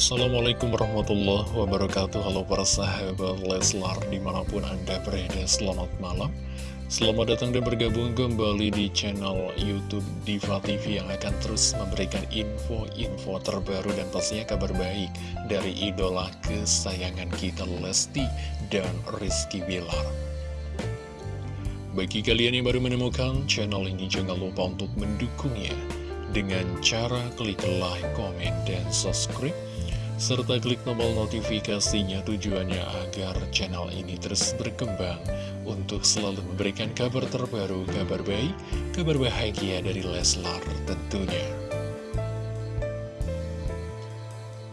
Assalamualaikum warahmatullahi wabarakatuh. Halo para sahabat Leslar Di mana pun anda berada selamat malam. Selamat datang dan bergabung kembali di channel Youtube Diva TV Yang akan terus memberikan info-info terbaru Dan pastinya kabar baik Dari idola kesayangan kita Lesti dan Rizky Bilar. Bagi kalian yang baru menemukan channel ini Jangan lupa untuk mendukungnya dengan cara klik like, komen, dan subscribe serta klik tombol notifikasinya tujuannya agar channel ini terus berkembang untuk selalu memberikan kabar terbaru, kabar baik, kabar bahagia dari Leslar tentunya.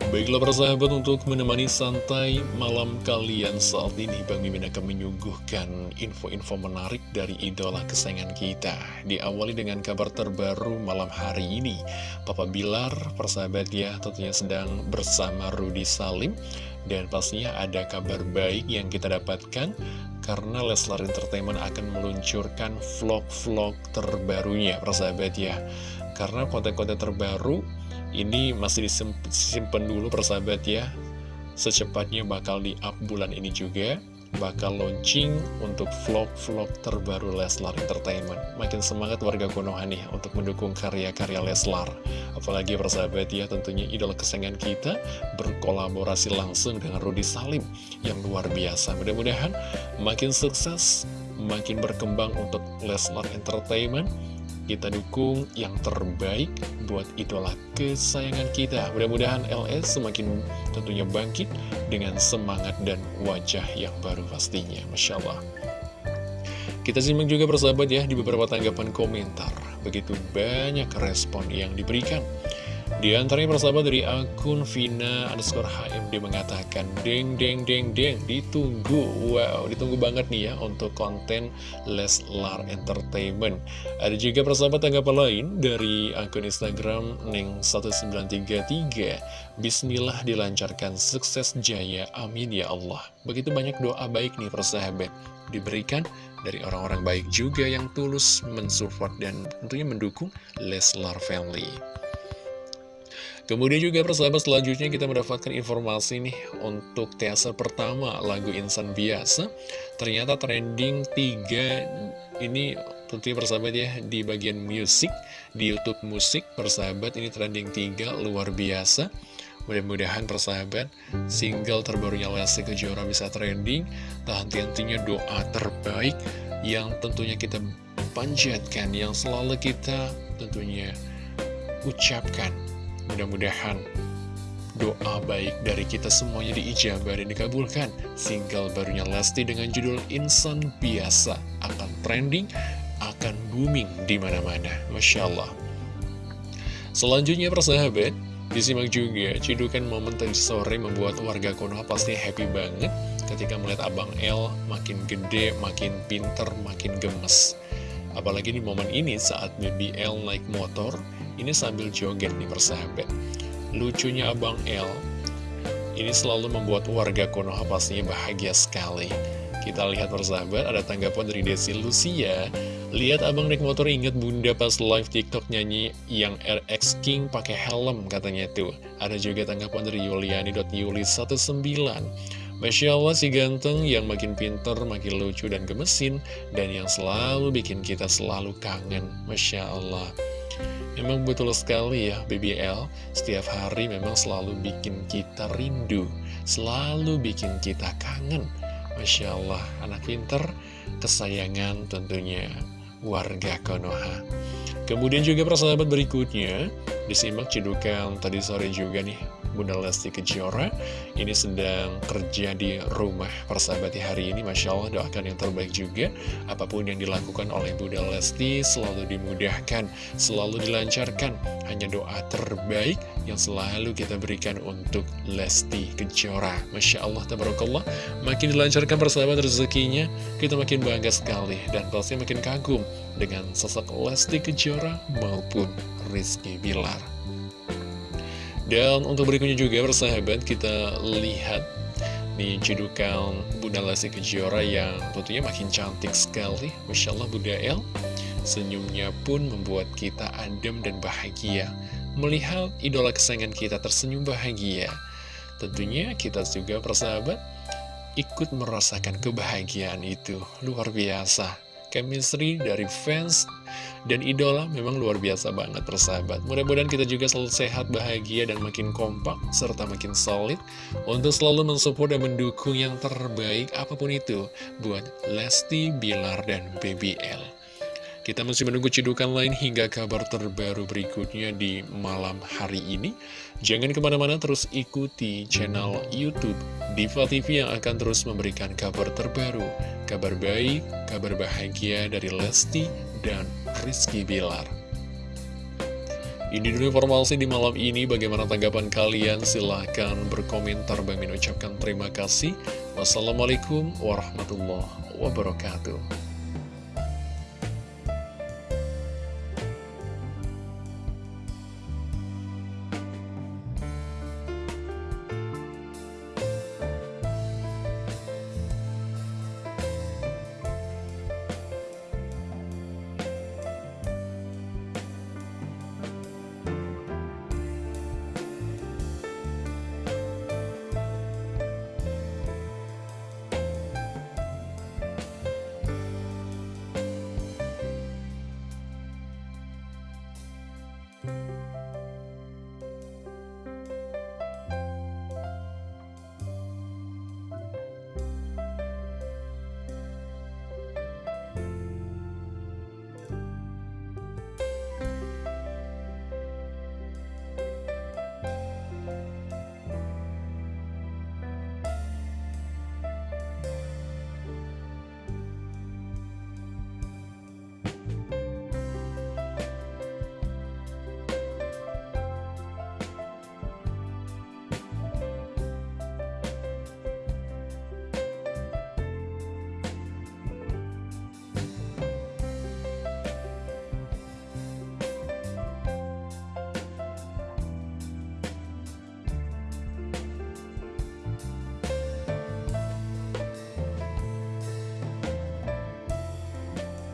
Baiklah persahabat untuk menemani santai malam kalian saat ini Bang Mimin akan menyuguhkan info-info menarik dari idola kesayangan kita. Diawali dengan kabar terbaru malam hari ini. Papa Bilar persahabat ya tentunya sedang bersama Rudy Salim. Dan pastinya ada kabar baik yang kita dapatkan Karena Leslar Entertainment akan meluncurkan vlog-vlog terbarunya persahabat ya. Karena konten-konten terbaru ini masih disimpan dulu persahabat ya. Secepatnya bakal di-up bulan ini juga. Bakal launching untuk vlog-vlog terbaru Leslar Entertainment. Makin semangat warga Konoha nih untuk mendukung karya-karya Leslar. Apalagi persahabat ya tentunya idola kesayangan kita Berkolaborasi langsung dengan Rudy Salim Yang luar biasa. Mudah-mudahan makin sukses Makin berkembang untuk Leslar Entertainment kita dukung yang terbaik buat idola kesayangan kita. Mudah-mudahan LS semakin tentunya bangkit dengan semangat dan wajah yang baru pastinya. Masya Allah. Kita simak juga persahabat ya di beberapa tanggapan komentar. Begitu banyak respon yang diberikan. Di antaranya persahabat dari akun Vina underscore HMD mengatakan Deng deng deng deng ditunggu. Wow ditunggu banget nih ya untuk konten Leslar Entertainment. Ada juga persahabat tanggapan lain dari akun Instagram Neng1933 Bismillah dilancarkan sukses jaya amin ya Allah. Begitu banyak doa baik nih persahabat. Diberikan dari orang-orang baik juga yang tulus mensupport dan tentunya mendukung Leslar Family Kemudian juga persahabat selanjutnya kita mendapatkan informasi nih untuk teaser pertama lagu Insan Biasa. Ternyata trending 3 ini tentunya persahabat ya di bagian musik di Youtube musik persahabat ini trending 3 luar biasa. Mudah-mudahan persahabat single terbarunya Lesti Kejora bisa trending. Tak henti-hentinya doa terbaik yang tentunya kita panjatkan Yang selalu kita tentunya ucapkan Mudah-mudahan doa baik dari kita semuanya diijabah dan dikabulkan. Single barunya Lesti dengan judul Insan Biasa akan trending, akan booming di mana-mana. Masya Allah. Selanjutnya persahabat, disimak juga cidukan momen tadi sore membuat warga Konoha pasti happy banget ketika melihat Abang L makin gede, makin pinter, makin gemes. Apalagi di momen ini saat BBL naik motor, ini sambil joget nih persahabat. Lucunya Abang L Ini selalu membuat warga Konoha pastinya bahagia sekali. Kita lihat persahabat ada tanggapan dari Desi Lucia. Lihat abang naik motor inget bunda pas live tiktok nyanyi yang RX King pakai helm katanya tuh. Ada juga tanggapan dari Yuliani.yuli19 Masya Allah si ganteng yang makin pinter, makin lucu dan gemesin Dan yang selalu bikin kita selalu kangen. Masya Allah Memang betul sekali ya BBL Setiap hari memang selalu bikin kita rindu Selalu bikin kita kangen. Masya Allah Anak pinter Kesayangan tentunya Warga Konoha. Kemudian juga persahabat berikutnya Disimak cedukan tadi sore juga nih Bunda Lesti Kejora. Ini sedang kerja di rumah persahabat hari ini. Masya Allah doakan yang terbaik juga. Apa pun yang dilakukan oleh Bunda Lesti Selalu dimudahkan, selalu dilancarkan. Hanya doa terbaik yang selalu kita berikan untuk Lesti Kejora. Masya Allah, tabarakallah. Makin dilancarkan persahabat rezekinya Kita makin bangga sekali Dan pasti makin kagum dengan sosok Lesti Kejora maupun Rizky Bilar dan untuk berikutnya juga persahabat kita lihat nih cedukan Bunda Lesti Kejora yang tentunya makin cantik sekali Masya Allah Bunda El Senyumnya pun membuat kita adem dan bahagia Melihat idola kesayangan kita tersenyum bahagia Tentunya kita juga persahabat ikut merasakan kebahagiaan itu. Luar biasa. Chemistry dari fans dan idola memang luar biasa banget persahabat. Mudah-mudahan kita juga selalu sehat, bahagia, dan makin kompak, serta makin solid untuk selalu mensupport dan mendukung yang terbaik apa pun itu buat Lesti, Bilar, dan BBL. Kita masih menunggu cidukan lain hingga kabar terbaru berikutnya di malam hari ini. Jangan ke mana-mana terus ikuti channel Youtube Diva TV yang akan terus memberikan kabar terbaru, kabar baik, kabar bahagia dari Lesti dan Rizky Bilar. Ini dulu informasi di malam ini, bagaimana tanggapan kalian? Silahkan berkomentar, Bang ucapkan terima kasih. Wassalamualaikum warahmatullahi wabarakatuh.